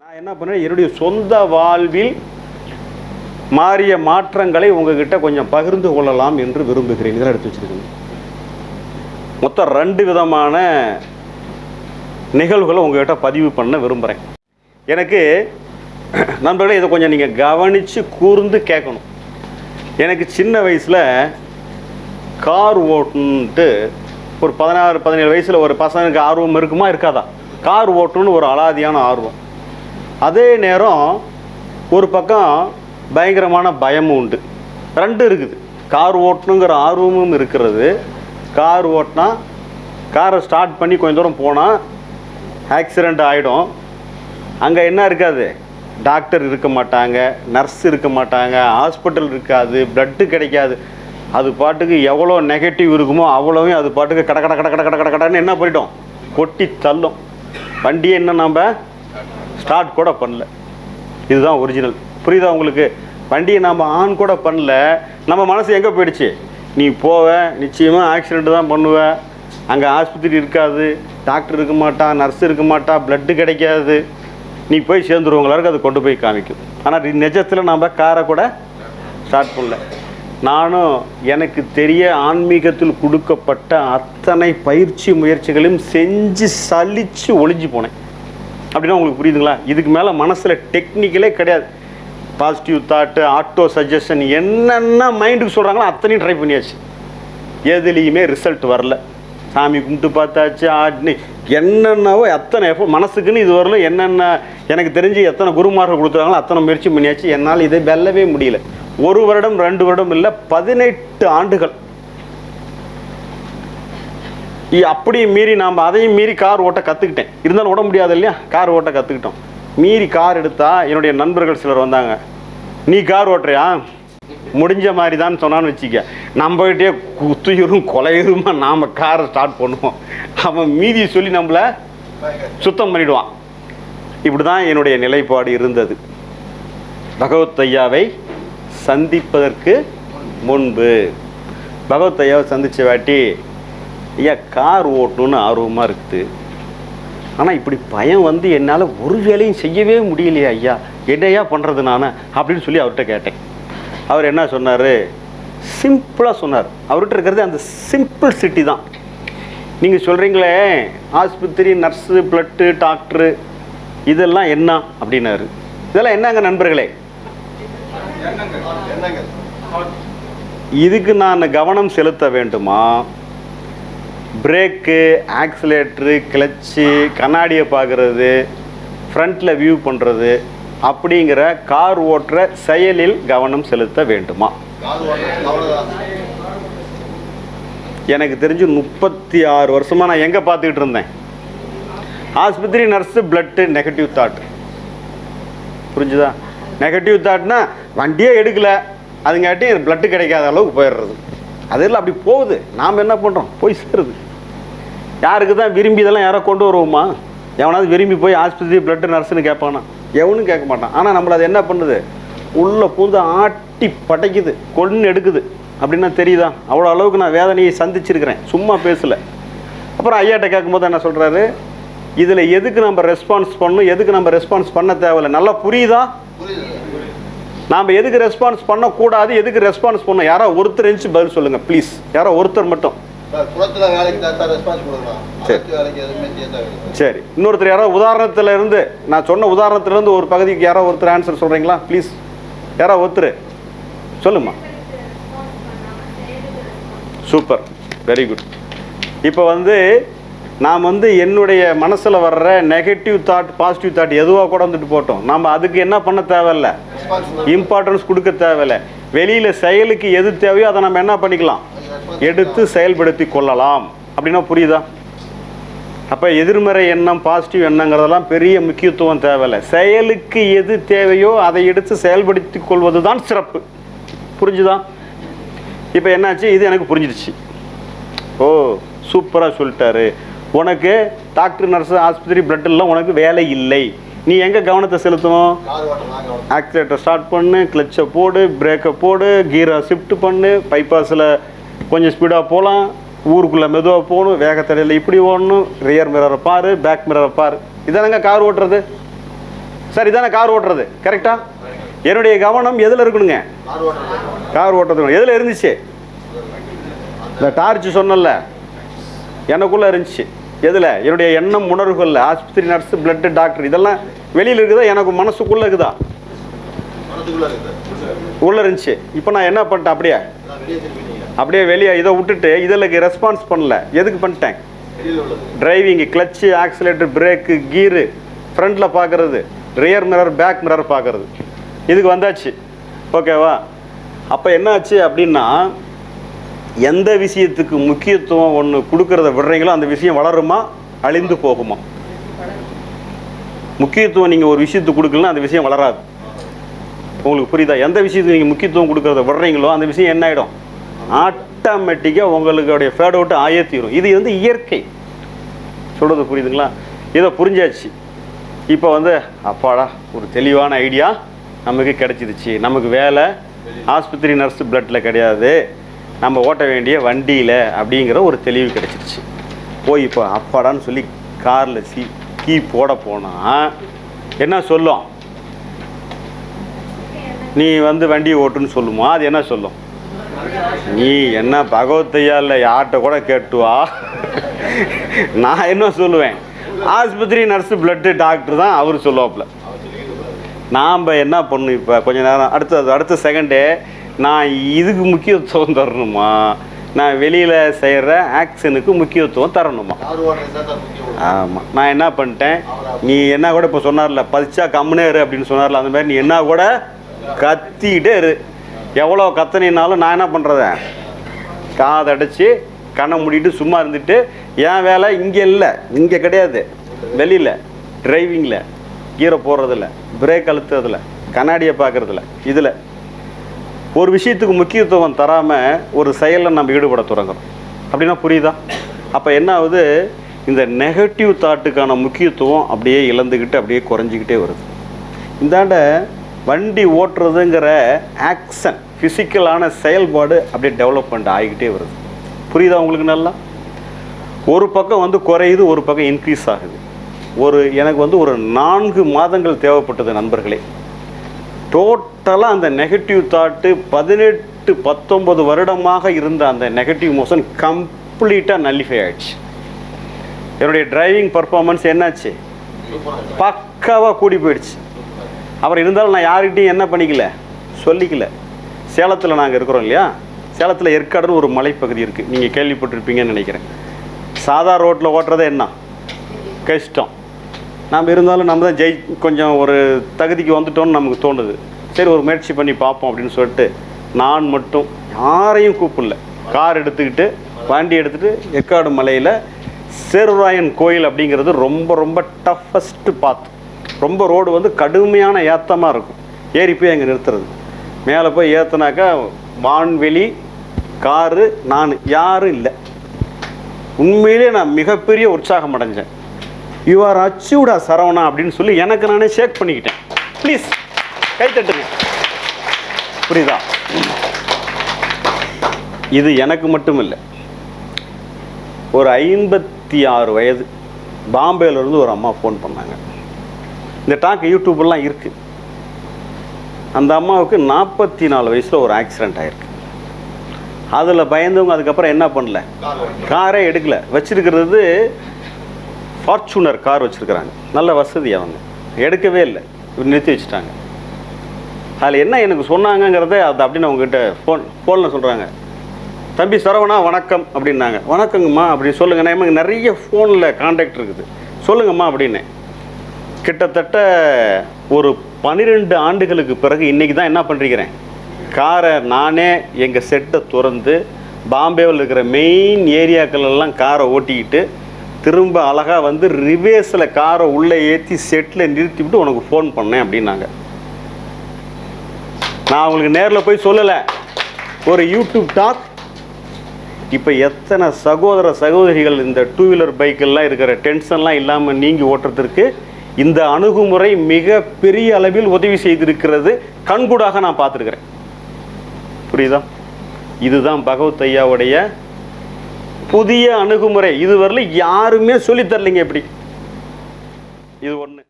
நான் என்ன பண்ணேன்? என்னுடைய சொந்த வாழ்வில் மாறிய மாற்றங்களை உங்ககிட்ட கொஞ்சம் பகிர்ந்து கொள்ளலாம் என்று விரும்புகிறேன். இதெல்லாம் எடுத்து வச்சிருக்கேன். மொத்தம் ரெண்டு விதமான நிகழ்வுகளை உங்ககிட்ட பதிவு பண்ண விரும்புகிறேன் எனக்கு நண்பர்களே இதை கொஞ்சம் நீங்கள் கவனித்து கூர்ந்து கேட்கணும். எனக்கு சின்ன வயசில் கார் ஓட்டணுன்ட்டு ஒரு பதினாறு பதினேழு வயசில் ஒரு பசங்களுக்கு ஆர்வம் இருக்குமா? இருக்காதா? கார் ஓட்டுன்னு ஒரு அலாதியான ஆர்வம். அதே நேரம் ஒரு பக்கம் பயங்கரமான பயமும் உண்டு. ரெண்டு இருக்குது. கார் ஓட்டணுங்கிற ஆர்வமும் இருக்கிறது. கார் ஓட்டினா காரை ஸ்டார்ட் பண்ணி கொஞ்சம் தூரம் போனால் ஆக்சிடெண்ட் ஆகிடும் அங்கே என்ன இருக்காது? டாக்டர் இருக்க மாட்டாங்க நர்ஸ் இருக்க மாட்டாங்க ஹாஸ்பிட்டல் இருக்காது ப்ளட்டு கிடைக்காது. அது பாட்டுக்கு எவ்வளோ நெகட்டிவ் இருக்குமோ அவ்வளோவும் அது பாட்டுக்கு கட கட கட கட கட கட கடன்னு என்ன பண்ணிட்டோம் கொட்டி தள்ளும். வண்டியை என்ன நம்ம ஸ்டார்ட் கூட பண்ணல. இதுதான் ஒரிஜினல் புரியுதா உங்களுக்கு? வண்டியை நாம் ஆன் கூட பண்ணல. நம்ம மனசு எங்கே போயிடுச்சு? நீ போவ நிச்சயமாக ஆக்சிடெண்ட்டு தான் பண்ணுவ. அங்கே ஆஸ்பத்திரி இருக்காது. டாக்டர் இருக்க மாட்டான் நர்ஸ் இருக்க மாட்டா பிளட்டு கிடைக்காது. நீ போய் சேர்ந்துருவங்களாருக்கு அது கொண்டு போய் காமிக்கும். ஆனால் நிஜத்தில் நாம் காரை கூட ஸ்டார்ட் பண்ணல. நானும் எனக்கு தெரிய ஆன்மீகத்தில் கொடுக்கப்பட்ட அத்தனை பயிற்சி முயற்சிகளையும் செஞ்சு சலித்து ஒளிஞ்சு போனேன். அப்படின்னா உங்களுக்கு புரியுதுங்களா? இதுக்கு மேலே மனசில் டெக்னிக்கலே கிடையாது. பாசிட்டிவ் தாட்டு ஆட்டோ சஜஷன் என்னென்ன மைண்டுக்கு சொல்கிறாங்களோ அத்தனையும் ட்ரை பண்ணியாச்சு. எதுலேயுமே ரிசல்ட் வரல. சாமி கும்பிட்டு பார்த்தாச்சு ஆட்னி. என்னென்னவோ எத்தனை எஃபோ மனசுக்குன்னு இது வரல. என்னென்ன எனக்கு தெரிஞ்சு எத்தனை குருமார்கள் கொடுத்துருக்காங்களோ அத்தனை முயற்சி பண்ணியாச்சு. என்னால் இதை வெல்லவே முடியல. ஒரு வருடம் ரெண்டு வருடம் இல்லை பதினெட்டு ஆண்டுகள் அப்படியே மீறி நாம் அதையும் மீறி கார் ஓட்ட கற்றுக்கிட்டேன் இருந்தாலும் ஓட முடியாது இல்லையா? கார் ஓட்ட கற்றுக்கிட்டோம் மீறி கார் எடுத்தால் என்னுடைய நண்பர்கள் சிலர் வந்தாங்க. நீ கார் ஓட்டுறியா? முடிஞ்ச மாதிரி தான் சொன்னான்னு வச்சுக்க. நம்மகிட்டே குத்துயிரும் கொலையுருமா நாம் காரை ஸ்டார்ட் பண்ணுவோம். அவன் மீதி சொல்லி நம்மளை சுத்தம் பண்ணிடுவான். இப்படி தான் என்னுடைய நிலைப்பாடு இருந்தது. பகவத் ஐயாவை சந்திப்பதற்கு முன்பு. பகவத் ஐயாவை சந்தித்த வாட்டி ஐயா கார் ஓட்டணும்னு ஆர்வமாக இருக்குது. ஆனால் இப்படி பயம் வந்து என்னால் ஒரு வேலையும் செய்யவே முடியலையா ஐயா. என்னையா பண்ணுறது நான்? அப்படின்னு சொல்லி அவர்கிட்ட கேட்டேன். அவர் என்ன சொன்னார்? சிம்பிளாக சொன்னார். அவர்கிட்ட இருக்கிறது அந்த சிம்பிள் சிட்டி தான். நீங்கள் சொல்கிறீங்களே ஆஸ்பத்திரி நர்ஸு பிளட்டு டாக்டரு இதெல்லாம் என்ன? அப்படின்னாரு. இதெல்லாம் என்னங்க நண்பர்களே? இதுக்கு நான் கவனம் செலுத்த வேண்டுமா? பிரேக்கு ஆக்சிலேட்ரு கிளச்சு கண்ணாடியை பார்க்குறது ஃப்ரண்ட்டில் வியூ பண்ணுறது அப்படிங்கிற கார் ஓட்டுற செயலில் கவனம் செலுத்த வேண்டுமா? எனக்கு தெரிஞ்சு முப்பத்தி ஆறு வருஷமாக நான் எங்கே பார்த்துக்கிட்டு இருந்தேன்? ஆஸ்பத்திரி நர்ஸு பிளட்டு நெகட்டிவ் தாட் புரிஞ்சுதா? நெகட்டிவ் தாட்னா வண்டியே எடுக்கல. அதுங்காட்டி பிளட்டு கிடைக்காத அளவுக்கு போயிடுறது. அதெல்லாம் அப்படி போகுது. நாம் என்ன பண்ணுறோம் போய் சேருது. யாருக்கு தான் விரும்பி இதெல்லாம் யாரோ கொண்டு வருவோமா? எவனாவது விரும்பி போய் ஆஸ்பத்திரி பிளட்டு நர்ஸுன்னு கேட்பானா? எவனும் கேட்க மாட்டான். ஆனால் நம்மளை அது என்ன பண்ணுது? உள்ளே பூந்து ஆட்டி படைக்குது கொன்று எடுக்குது. அப்படின்னா தெரியுதா? அவ்வளோ அளவுக்கு நான் வேதனையை சந்திச்சிருக்கிறேன். சும்மா பேசலை. அப்புறம் ஐயாட்ட கேட்கும்போது என்ன சொல்கிறாரு இதில் எதுக்கு நம்ம ரெஸ்பான்ஸ் பண்ணணும்? எதுக்கு நம்ம ரெஸ்பான்ஸ் பண்ண தேவையில்லை? நல்லா புரியுதா? நாம் எதுக்கு ரெஸ்பான்ஸ் பண்ணக்கூடாது? எதுக்கு ரெஸ்பான்ஸ் பண்ணணும்? யாரோ ஒருத்தர் இருந்துச்சு பதில் சொல்லுங்கள் ப்ளீஸ் யாரோ ஒருத்தர் மட்டும். சார். இன்னொருத்தர் யாரோ உதாரணத்துல இருந்து நான் சொன்ன உதாரணத்துல இருந்து ஒரு பகுதிக்கு யாரோ ஒருத்தர் ஆன்சர் சொல்கிறீங்களா ப்ளீஸ் யாரோ ஒருத்தர். சொல்லுமா சூப்பர் வெரி குட் இப்போ வந்து நாம் வந்து என்னுடைய மனசில் வர்ற நெகட்டிவ் தாட் பாசிட்டிவ் தாட் எதுவாக கூட வந்துட்டு போட்டோம். நம்ம அதுக்கு என்ன பண்ண தேவையில்ல? இம்பார்ட்டன்ஸ் கொடுக்க தேவையில்ல. வெளியில் செயலுக்கு எது தேவையோ அதை நம்ம என்ன பண்ணிக்கலாம்? எடுத்து செயல்படுத்தி கொள்ளலாம். அப்படின்னா புரியுதா? அப்போ எதிர்மறை எண்ணம் பாசிட்டிவ் எண்ணங்கிறதெல்லாம் பெரிய முக்கியத்துவம் தேவையில்லை. செயலுக்கு எது தேவையோ அதை எடுத்து செயல்படுத்தி கொள்வது தான் சிறப்பு. புரிஞ்சுதான் இப்போ என்னாச்சு? இது எனக்கு புரிஞ்சிடுச்சு. ஓ சூப்பராக சொல்லிட்டாரு. உனக்கு டாக்டர் நர்ஸ் ஆஸ்பத்திரி பிளட்டெல்லாம் உனக்கு வேலை இல்லை. நீ எங்கே கவனத்தை செலுத்தணும்? ஆக்சிலேட்டர் ஸ்டார்ட் பண்ணு கிளச்சை போடு பிரேக்கை போடு கீரை ஷிஃப்ட் பண்ணு பைபாஸில் கொஞ்சம் ஸ்பீடாக போகலாம் ஊருக்குள்ளே மெதுவாக போகணும். வேகத்தடையில் இப்படி ஓடணும். ரியர் மிரரை பாரு பேக் மிரரை பாரு. இதானங்க கார் ஓட்டுறது? சார் இதானே கார் ஓட்டுறது? கரெக்டா என்னுடைய கவனம் எதில் இருக்கணுங்க? கார் ஓட்டுறது எதில் இருந்துச்சு? இந்த டார்ச் சொன்னல எனக்குள்ளே இருந்துச்சு. எதில்? என்னுடைய எண்ணம் உணர்வுகளில். ஆஸ்பத்திரி நர்ஸ் பிளட்டு டாக்டர் இதெல்லாம் வெளியில் இருக்குதா? எனக்கு மனசுக்குள்ளே இருக்குதா. உள்ளே இருந்துச்சு. இப்போ நான் என்ன பண்ணிட்டேன் அப்படியே? அப்படியே வெளியே இதை விட்டுட்டு இதில் ரெஸ்பான்ஸ் பண்ணல. எதுக்கு பண்ணிட்டேன்? Driving clutch accelerator brake gear ஃப்ரண்ட்டில் பார்க்குறது ரியர் மிரர் பேக் மிரர் பார்க்குறது இதுக்கு வந்தாச்சு. ஓகேவா அப்போ என்னாச்சு அப்படின்னா எந்த விஷயத்துக்கு முக்கியத்துவம் ஒன்று கொடுக்கறத விடுறீங்களோ அந்த விஷயம் வளருமா? அழிந்து போகுமா? முக்கியத்துவம் நீங்கள் ஒரு விஷயத்துக்கு கொடுக்கலன்னா அந்த விஷயம் வளராது. உங்களுக்கு புரியுதா? எந்த விஷயத்துக்கு நீங்கள் முக்கியத்துவம் கொடுக்கறத விடுறீங்களோ அந்த விஷயம் என்ன ஆகிடும் ஆட்டோமேட்டிக்காக உங்களுடைய ஃபேட் அவுட்டு ஆயே தீரும் இது வந்து இயற்கை. சொல்கிறது புரியுதுங்களா? இதை புரிஞ்சாச்சு. இப்போ வந்து அப்பாடா ஒரு தெளிவான ஐடியா நமக்கு கிடச்சிருச்சு. நமக்கு வேலை ஆஸ்பத்திரி நர்ஸ் பிளட்டில் கிடையாது. நம்ம ஓட்ட வேண்டிய வண்டியில் அப்படிங்கிற ஒரு தெளிவு கிடச்சிருச்சு. போய் இப்போ அப்பாடான்னு சொல்லி காரில் சி கீ போட போனால் என்ன சொல்லும்? நீ வந்து வண்டியை ஓட்டுன்னு சொல்லுமா? அது என்ன சொல்லும்? நீ என்ன பகவத்தையா இல்லை யார்கிட்ட கூட கேட்டு வா நான் என்ன சொல்லுவேன்? ஆஸ்பத்திரி நர்ஸு பிளட்டு டாக்டர் தான் அவர் சொல்லுவாப்புல. நாம் என்ன பண்ணும் இப்போ? கொஞ்ச நேரம் அடுத்தது அடுத்த செகண்டே நான் இதுக்கு முக்கியத்துவம் தரணுமா? நான் வெளியில் செய்கிற ஆக்ஷனுக்கு முக்கியத்துவம் தரணுமா? ஆமாம் நான் என்ன பண்ணிட்டேன்? நீ என்ன கூட இப்போ சொன்னார்ல பதிச்சா கம்முனே இரு அப்படின்னு சொன்னார்ல அந்த மாதிரி நீ என்ன கூட கத்திக்கிட்டே இரு. எவ்வளோ கத்தனினாலும் நான் என்ன பண்ணுறதேன் காதடைச்சி கண்ணை மூடிட்டு சும்மா இருந்துட்டு என் வேலை இங்கே இல்லை இங்கே கிடையாது. வெளியில் டிரைவிங்கில் கீரை போடுறதில்ல பிரேக் அழுத்துறதில்ல கண்ணாடியை பார்க்குறதில்ல இதில். ஒரு விஷயத்துக்கு முக்கியத்துவம் தராமல் ஒரு செயலில் நம்ம ஈடுபட தொடங்குறோம். அப்படின்னா புரியுதா? அப்போ என்ன ஆகுது? இந்த நெகட்டிவ் தாட்டுக்கான முக்கியத்துவம் அப்படியே இழந்துக்கிட்டு அப்படியே குறைஞ்சிக்கிட்டே வருது. இந்தாண்ட வண்டி ஓட்டுறதுங்கிற ஆக்ஷன் ஃபிசிக்கலான செயல்பாடு அப்படியே டெவலப்மெண்ட் ஆகிக்கிட்டே வருது. புரியுதா உங்களுக்கு நல்லா? ஒரு பக்கம் வந்து குறையுது ஒரு பக்கம் இன்க்ரீஸ் ஆகுது. ஒரு எனக்கு வந்து ஒரு நான்கு மாதங்கள் தேவைப்பட்டது நண்பர்களே. டோட்டலாக அந்த நெகட்டிவ் தாட்டு பதினெட்டு பத்தொம்பது வருடமாக இருந்த அந்த நெகட்டிவ் மோஷன் கம்ப்ளீட்டாக நல்லிஃபை ஆயிடுச்சு. என்னுடைய டிரைவிங் பர்ஃபார்மன்ஸ் என்னாச்சு? பக்காவாக கூடி போயிடுச்சு. அப்புறம் இருந்தாலும் நான் யார்கிட்டையும் என்ன பண்ணிக்கல? சொல்லிக்கல. சேலத்தில் நாங்கள் இருக்கிறோம் இல்லையா? சேலத்தில் ஏற்காடுன்னு ஒரு மலைப்பகுதி இருக்குது நீங்கள் கேள்விப்பட்டிருப்பீங்கன்னு நினைக்கிறேன். சாதா ரோட்டில் ஓட்டுறதே என்ன? கஷ்டம். நம்ம இருந்தாலும் நம்ம தான் ஜெய் கொஞ்சம் ஒரு தகுதிக்கு வந்துட்டோம்னு நமக்கு தோணுது. சரி ஒரு முயற்சி பண்ணி பார்ப்போம் அப்படின்னு சொல்லிட்டு நான் மட்டும் யாரையும் கூப்பிடல. கார் எடுத்துக்கிட்டு வண்டி எடுத்துகிட்டு ஏற்காடு மலையில் சேருராயன் கோயில் அப்படிங்கிறது ரொம்ப ரொம்ப டஃபஸ்ட்டு பாத் ரொம்ப ரோடு வந்து கடுமையான ஏத்தமாக இருக்கும். ஏறி போய் அங்கே நிறுத்துறது. மேலே போய் ஏற்றுனாக்கா வான்வெளி காரு நான் யாரும் இல்லை. உண்மையிலே நான் மிகப்பெரிய உற்சாகம் அடைஞ்சேன். யூ ஆர் சரவணா அப்படின்னு சொல்லி எனக்கு நானே ஷேக் பண்ணிக்கிட்டேன். ப்ளீஸ் கைத்தட்டுங்க புரியுதா? இது எனக்கு மட்டும் இல்லை ஒரு ஐம்பத்தி ஆறு வயது பாம்பேலேருந்து ஒரு அம்மா ஃபோன் பண்ணாங்க. இந்த டாக் யூடியூப்லாம் இருக்குது அந்த அம்மாவுக்கு நாற்பத்தி நாலு வயசில் ஒரு ஆக்சிடெண்ட் ஆயிருக்கு. அதில் பயந்தவங்க அதுக்கப்புறம் என்ன பண்ணல? காரே எடுக்கல. வச்சுருக்கிறது ஃபார்ச்சுனர் கார் வச்சுருக்கிறாங்க. நல்ல வசதி அவங்க. எடுக்கவே இல்லை. இவர் நிறுத்தி வச்சுட்டாங்க. அதில் என்ன எனக்கு சொன்னாங்கங்கிறத அது அப்படின்னு அவங்ககிட்ட ஃபோன் ஃபோனில் சொல்கிறாங்க தம்பி சரவணா வணக்கம் அப்படின்னாங்க. வணக்கங்கம்மா அப்படின்னு சொல்லுங்க நமக்கு நிறைய ஃபோனில் காண்டாக்ட் இருக்குது. சொல்லுங்கம்மா அப்படின்னு. கிட்டத்தட்ட ஒரு பன்னிரெண்டு ஆண்டுகளுக்கு பிறகு இன்றைக்கி தான் என்ன பண்ணிருக்கிறேன் காரை நானே எங்கள் செட்டை திறந்து பாம்பேவில் இருக்கிற மெயின் ஏரியாக்கள் எல்லாம் காரை ஓட்டிக்கிட்டு திரும்ப அழகாக வந்து ரிவேஸில் காரை உள்ளே ஏற்றி செட்டில் நிறுத்தி விட்டு உனக்கு ஃபோன் பண்ணேன் அப்படின்னாங்க. நான் அவங்களுக்கு நேரில் போய் சொல்லலை. ஒரு யூடியூப் டாக். இப்போ எத்தனை சகோதர சகோதரிகள் இந்த டூ வீலர் பைக்கெல்லாம் இருக்கிற டென்ஷன்லாம் இல்லாமல் நீங்கி ஓட்டுறதுக்கு இந்த அணுகுமுறை மிக பெரிய அளவில் உதவி செய்திருக்கிறது. கண்கூடாக நான் பார்த்துருக்கிறேன். புரியுதா? இதுதான் பகவத் ஐயாவுடைய புதிய அணுகுமுறை. இதுவரையில் யாருமே சொல்லித்தரலைங்க எப்படி? இது ஒன்று